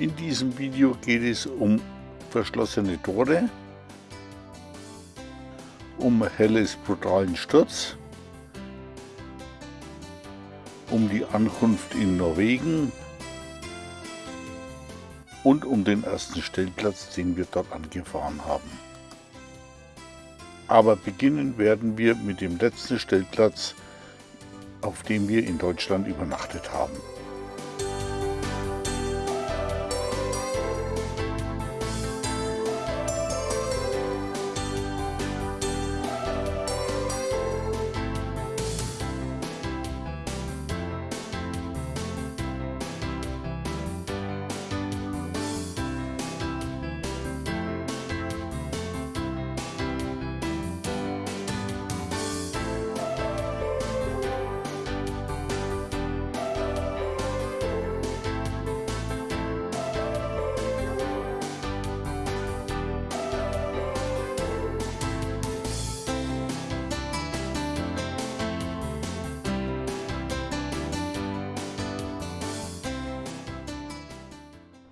In diesem Video geht es um verschlossene Tore, um Helles brutalen Sturz, um die Ankunft in Norwegen und um den ersten Stellplatz, den wir dort angefahren haben. Aber beginnen werden wir mit dem letzten Stellplatz, auf dem wir in Deutschland übernachtet haben.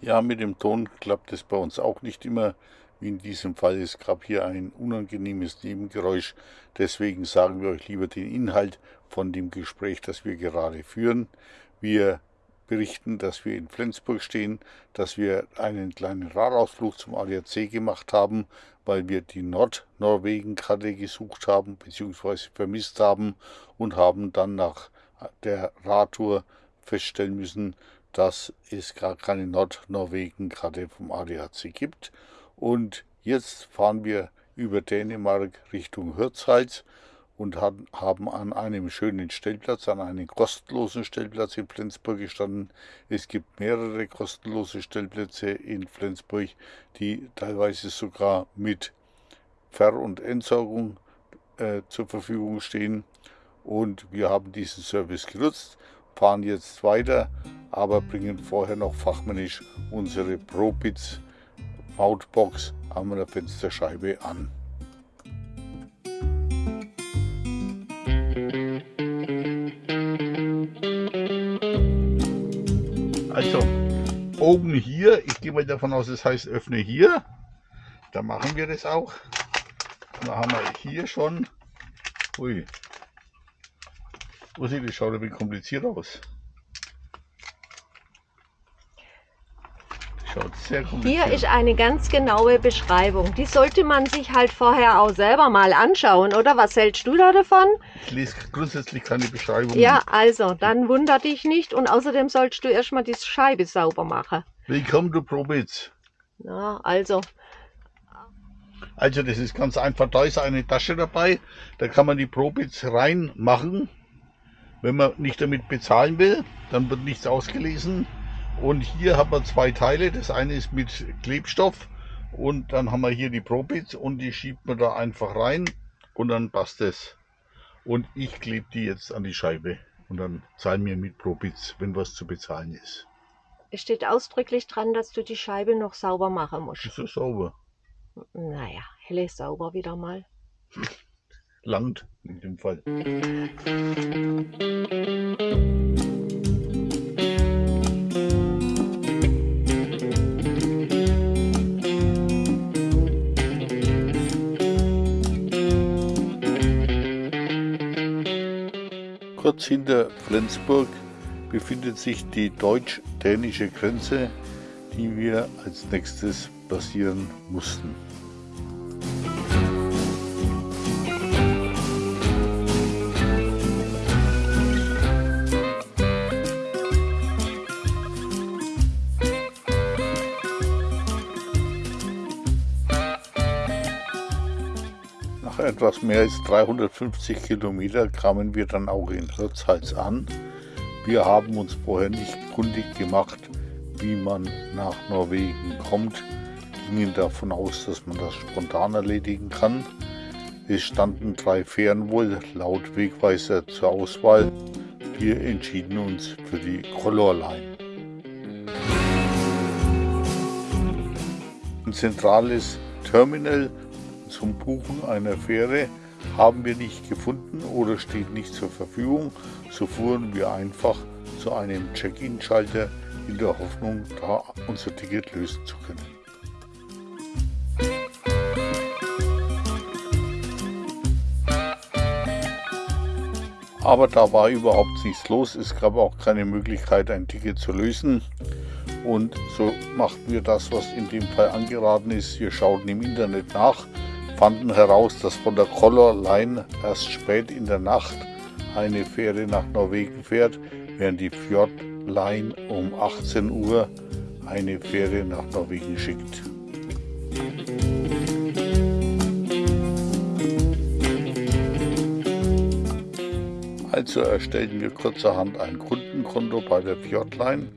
Ja, mit dem Ton klappt es bei uns auch nicht immer. Wie in diesem Fall, es gab hier ein unangenehmes Nebengeräusch. Deswegen sagen wir euch lieber den Inhalt von dem Gespräch, das wir gerade führen. Wir berichten, dass wir in Flensburg stehen, dass wir einen kleinen Radausflug zum ADAC gemacht haben, weil wir die Nordnorwegen-Karte gesucht haben bzw. vermisst haben und haben dann nach der Radtour feststellen müssen, dass es gar keine Nordnorwegen-Karte vom ADAC gibt. Und jetzt fahren wir über Dänemark Richtung Hirtshals und haben an einem schönen Stellplatz, an einem kostenlosen Stellplatz in Flensburg gestanden. Es gibt mehrere kostenlose Stellplätze in Flensburg, die teilweise sogar mit Ver- und Entsorgung äh, zur Verfügung stehen. Und wir haben diesen Service genutzt, fahren jetzt weiter aber bringen vorher noch fachmännisch unsere ProBits Mautbox an der Fensterscheibe an. Also oben hier, ich gehe mal davon aus, es das heißt öffne hier. Da machen wir das auch. Da haben wir hier schon. Ui. Oh, das schaut ein bisschen kompliziert aus. Schaut sehr Hier ist eine ganz genaue Beschreibung. Die sollte man sich halt vorher auch selber mal anschauen, oder? Was hältst du da davon? Ich lese grundsätzlich keine Beschreibung. Ja, also, dann wunder dich nicht und außerdem sollst du erstmal die Scheibe sauber machen. Willkommen, du Probitz. Ja, also. Also, das ist ganz einfach. Da ist eine Tasche dabei. Da kann man die Probits reinmachen. Wenn man nicht damit bezahlen will, dann wird nichts ausgelesen. Und hier haben wir zwei Teile. Das eine ist mit Klebstoff und dann haben wir hier die Probits und die schiebt man da einfach rein und dann passt es. Und ich klebe die jetzt an die Scheibe und dann zahlen wir mit Probits, wenn was zu bezahlen ist. Es steht ausdrücklich dran, dass du die Scheibe noch sauber machen musst. Ist so sauber? Naja, helle sauber wieder mal. Land in dem Fall. Kurz hinter Flensburg befindet sich die deutsch-dänische Grenze, die wir als nächstes passieren mussten. Etwas mehr als 350 Kilometer kamen wir dann auch in Hirtshals an. Wir haben uns vorher nicht kundig gemacht, wie man nach Norwegen kommt, gingen davon aus, dass man das spontan erledigen kann. Es standen drei Fähren wohl laut Wegweiser zur Auswahl. Wir entschieden uns für die Color Line. Ein zentrales Terminal zum Buchen einer Fähre haben wir nicht gefunden oder steht nicht zur Verfügung, so fuhren wir einfach zu einem Check-in-Schalter in der Hoffnung, da unser Ticket lösen zu können. Aber da war überhaupt nichts los. Es gab auch keine Möglichkeit, ein Ticket zu lösen. Und so machten wir das, was in dem Fall angeraten ist. Wir schauten im Internet nach, fanden heraus, dass von der Color Line erst spät in der Nacht eine Fähre nach Norwegen fährt, während die Fjord Line um 18 Uhr eine Fähre nach Norwegen schickt. Also erstellten wir kurzerhand ein Kundenkonto bei der Fjordline.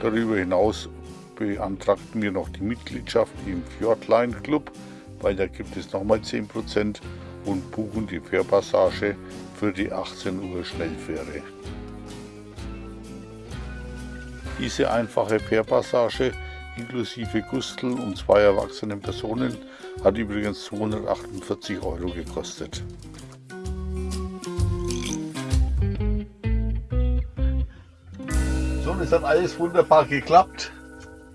Darüber hinaus beantragten wir noch die Mitgliedschaft im Fjordline Club, weil da gibt es nochmal 10% und buchen die Fährpassage für die 18 Uhr Schnellfähre. Diese einfache Fährpassage inklusive Gustel und zwei erwachsenen Personen hat übrigens 248 Euro gekostet. So, es hat alles wunderbar geklappt.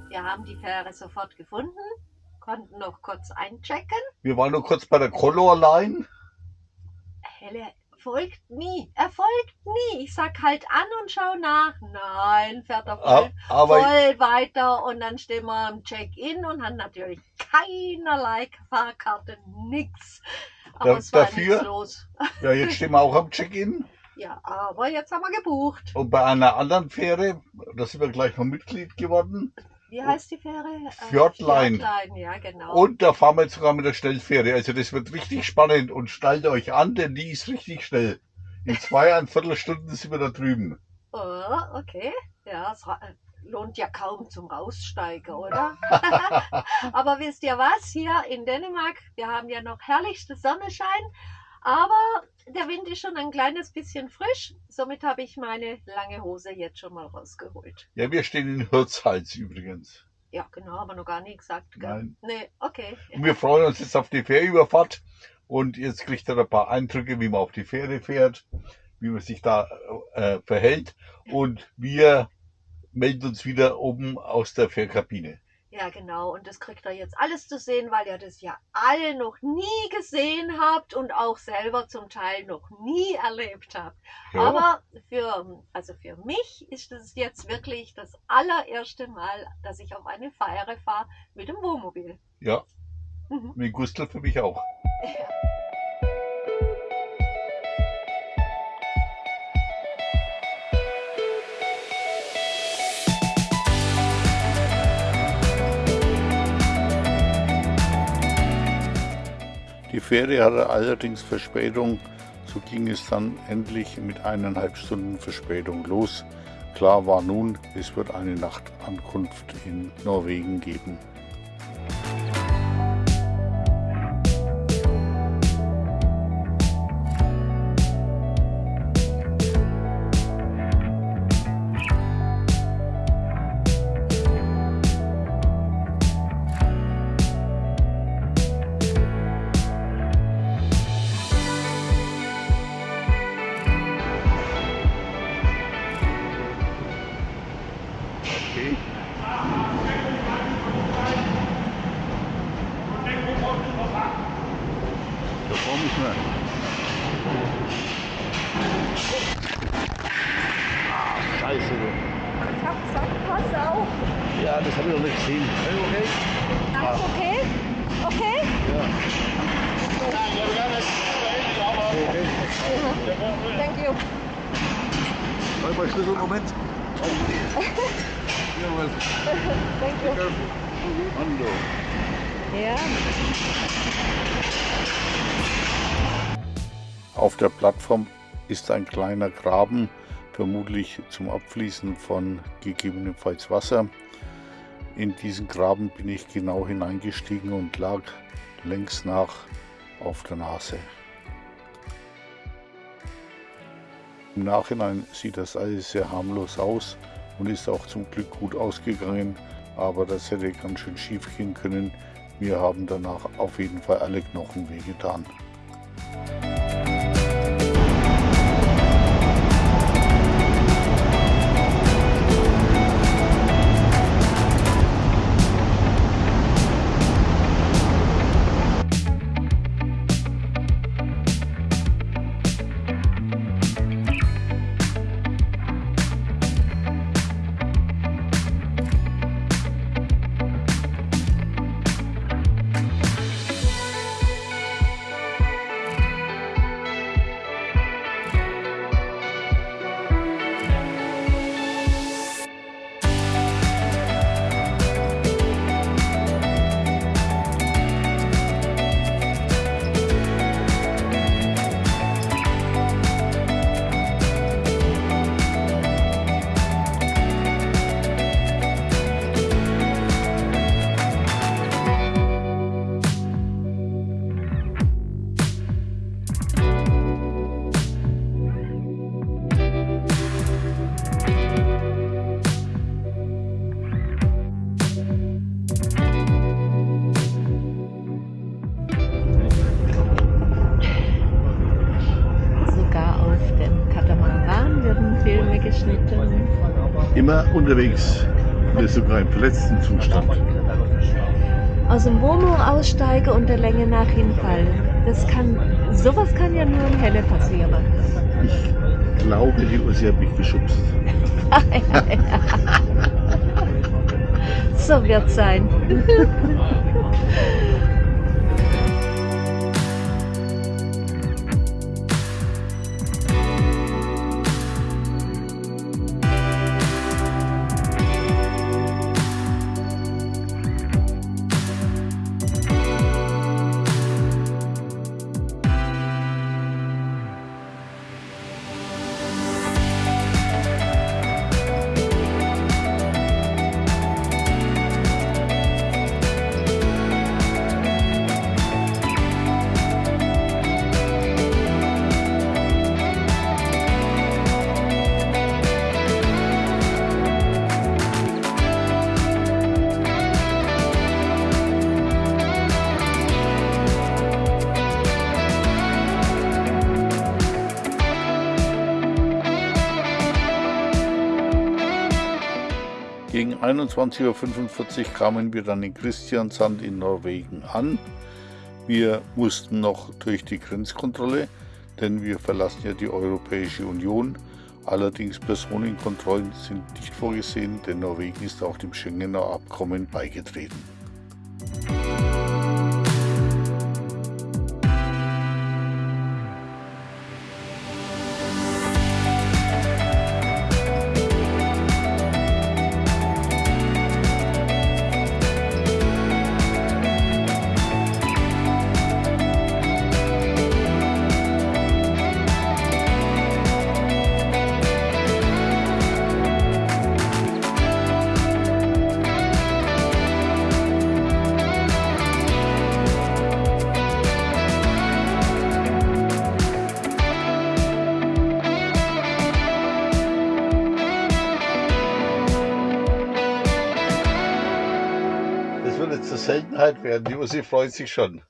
Wir haben die Fähre sofort gefunden, konnten noch kurz einchecken. Wir waren noch kurz bei der Color Line. Helle folgt nie, er folgt nie. Ich sag halt an und schau nach. Nein, fährt er voll, aber voll weiter und dann stehen wir am Check-in und haben natürlich keinerlei Fahrkarte, nix. Aber Da- es war dafür? nichts los. ja, jetzt stehen wir auch am Check-in. Ja, aber jetzt haben wir gebucht. Und bei einer anderen Fähre, da sind wir gleich noch Mitglied geworden. Wie heißt die Fähre? Äh, Fjordline. Fjordline, ja genau. Und da fahren wir jetzt sogar mit der Schnellfähre. Also das wird richtig spannend und schnallt euch an, denn die ist richtig schnell. In zweieinviertel Stunden sind wir da drüben. Oh, okay. Ja, es lohnt ja kaum zum Raussteigen, oder? aber wisst ihr was? Hier in Dänemark, wir haben ja noch herrlichste Sonnenschein, aber der Wind ist schon ein kleines bisschen frisch. Somit habe ich meine lange Hose jetzt schon mal rausgeholt. Ja, wir stehen in Hirtshals übrigens. Ja, genau, aber noch gar nicht gesagt. Gell? Nein. Nee, okay. Und wir freuen uns jetzt auf die Fährüberfahrt. Und jetzt kriegt ihr ein paar Eindrücke, wie man auf die Fähre fährt, wie man sich da äh, verhält. Und wir melden uns wieder oben aus der Fährkabine. Ja, genau. Und das kriegt ihr jetzt alles zu sehen, weil ihr das ja alle noch nie gesehen habt und auch selber zum Teil noch nie erlebt habt. Ja. Aber für, also für mich ist es jetzt wirklich das allererste Mal, dass ich auf eine Feiere fahre mit dem Wohnmobil. ja, Mhm. mit Gustl für mich auch. Die Fähre hatte allerdings Verspätung, so ging es dann endlich mit eineinhalb Stunden Verspätung los. Klar war nun, es wird eine Nachtankunft in Norwegen geben. You. Halt mal Schlüssel, Moment. Jawohl. Thank you. Hallo. Ja. Auf der Plattform ist ein kleiner Graben, vermutlich zum Abfließen von gegebenenfalls Wasser. In diesen Graben bin ich genau hineingestiegen und lag längs nach auf der Nase. Im Nachhinein sieht das alles sehr harmlos aus und ist auch zum Glück gut ausgegangen, aber das hätte ganz schön schief gehen können. Mir haben danach auf jeden Fall alle Knochen wehgetan. Immer unterwegs, wir sogar im verletzten Zustand. Aus dem Wohnmobil aussteigen und der Länge nach hinfallen. Das kann, sowas kann ja nur in Helle passieren. Ich glaube, die Ursi hat mich geschubst. so wird sein. 21.45 Uhr kamen wir dann in Christiansand in Norwegen an. Wir mussten noch durch die Grenzkontrolle, denn wir verlassen ja die Europäische Union. Allerdings Personenkontrollen sind nicht vorgesehen, denn Norwegen ist auch dem Schengener Abkommen beigetreten. Seltenheit werden. Die Ussi freut sich schon.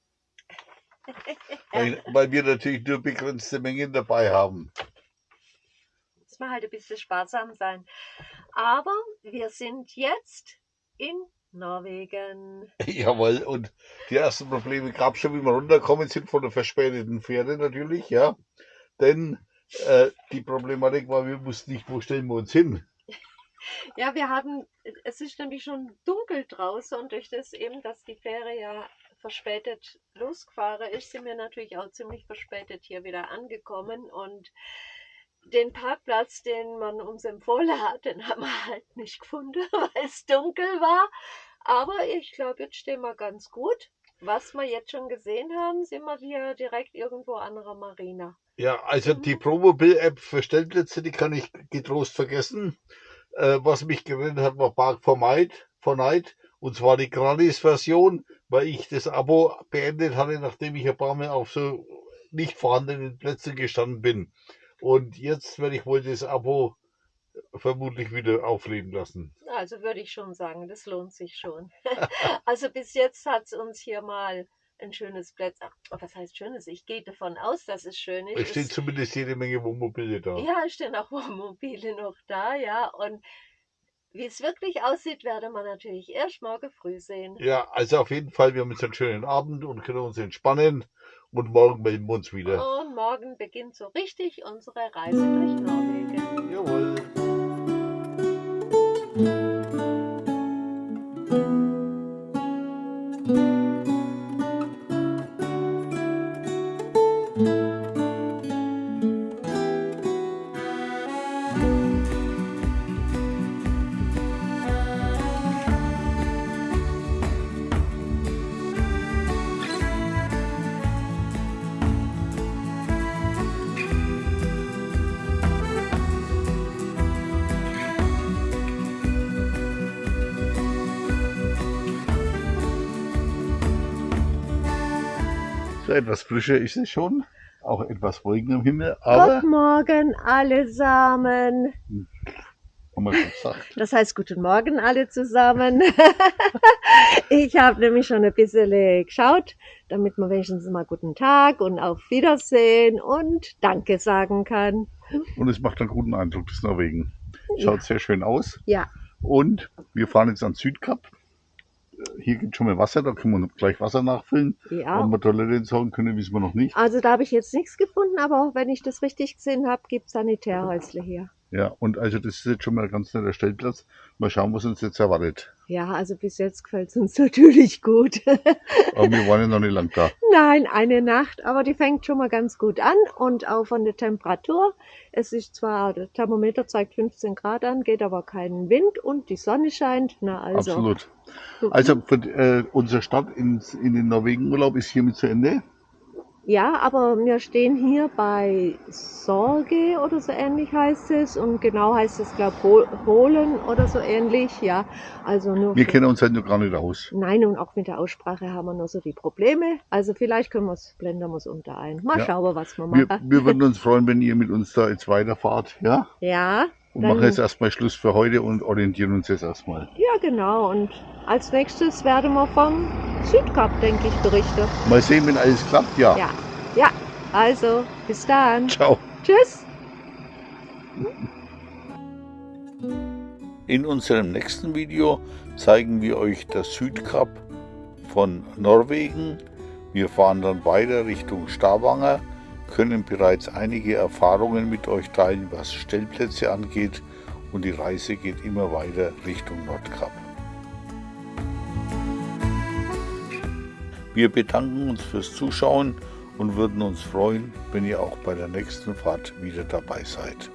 weil, weil, wir natürlich nur begrenzte Mengen dabei haben. Muss man halt ein bisschen sparsam sein. Aber wir sind jetzt in Norwegen. Jawohl, und die ersten Probleme gab es schon, wie wir runterkommen sind von der verspäteten Fähre natürlich, ja. Denn äh, die Problematik war, wir wussten nicht, wo stellen wir uns hin. Ja, wir haben, es ist nämlich schon dunkel draußen und durch das eben, dass die Fähre ja verspätet losgefahren ist, sind wir natürlich auch ziemlich verspätet hier wieder angekommen und den Parkplatz, den man uns empfohlen hat, den haben wir halt nicht gefunden, weil es dunkel war. Aber ich glaube, jetzt stehen wir ganz gut. Was wir jetzt schon gesehen haben, sind wir hier direkt irgendwo an der Marina. Ja, also die mhm. Promobil-App für Stellplätze, die kann ich getrost vergessen. Äh, was mich gerettet hat, war Park for Night, for Night und zwar die Gratis-Version, weil ich das Abo beendet hatte, nachdem ich ein paar Mal auf so nicht vorhandenen Plätzen gestanden bin. Und jetzt werde ich wohl das Abo vermutlich wieder aufleben lassen. Also würde ich schon sagen, das lohnt sich schon. also bis jetzt hat es uns hier mal ein schönes Plätzchen. Was heißt schönes? Ich gehe davon aus, dass es schön ist. Es stehen zumindest jede Menge Wohnmobile da. Ja, es stehen auch Wohnmobile noch da, ja. Und wie es wirklich aussieht, werde man natürlich erst morgen früh sehen. Ja, also auf jeden Fall, wir haben jetzt einen schönen Abend und können uns entspannen. Und morgen melden wir uns wieder. Und morgen beginnt so richtig unsere Reise durch Norwegen. Jawohl. Etwas frischer ist es schon. Auch etwas Wolken im Himmel. Aber Guten Morgen allesamen. Haben wir schon gesagt. Das heißt Guten Morgen alle zusammen. ich habe nämlich schon ein bisschen geschaut, damit man wenigstens mal Guten Tag und auf Wiedersehen und Danke sagen kann. Und es macht einen guten Eindruck, das Norwegen. Schaut sehr schön aus. Ja, Und wir fahren jetzt an Südkap. Äh, Hier gibt schon mal Wasser, da können wir gleich Wasser nachfüllen. ja. Ob wir Toilette entsorgen können, wissen wir noch nicht. Also da habe ich jetzt nichts gefunden, aber wenn ich das richtig gesehen habe, gibt es Sanitärhäusle hier. Ja, und also das ist jetzt schon mal ein ganz netter Stellplatz. Mal schauen, was uns jetzt erwartet. Ja, also bis jetzt gefällt es uns natürlich gut. Aber wir waren ja noch nicht lang da. Nein, eine Nacht, aber die fängt schon mal ganz gut an und auch von der Temperatur. Es ist zwar, der Thermometer zeigt 15 Grad an, geht aber kein Wind und die Sonne scheint. Na also. Absolut. so- Also für, äh, unser Start ins, in den Norwegenurlaub ist hiermit zu Ende. Ja, aber wir stehen hier bei Sorge oder so ähnlich heißt es und genau heißt es, glaube ich, Holen oder so ähnlich. Ja, also nur. Wir kennen uns halt noch gar nicht aus. Nein, und auch mit der Aussprache haben wir noch so die Probleme. Also vielleicht können wir es, blenden wir es unter ein. Mal Ja. schauen, was wir Wir, machen. wir würden uns freuen, wenn ihr mit uns da jetzt weiterfahrt. Ja? Ja, Und machen jetzt erstmal Schluss für heute und orientieren uns jetzt erstmal. ja genau. Und als nächstes werden wir vom Südkap, denke ich, berichten. Mal sehen, wenn alles klappt. Ja. Ja, ja. Also, bis dann. Ciao. Tschüss. In unserem nächsten Video zeigen wir euch das Südkap von Norwegen. Wir fahren dann weiter Richtung Stavanger, können bereits einige Erfahrungen mit euch teilen, was Stellplätze angeht und die Reise geht immer weiter Richtung Nordkap. Wir bedanken uns fürs Zuschauen und würden uns freuen, wenn ihr auch bei der nächsten Fahrt wieder dabei seid.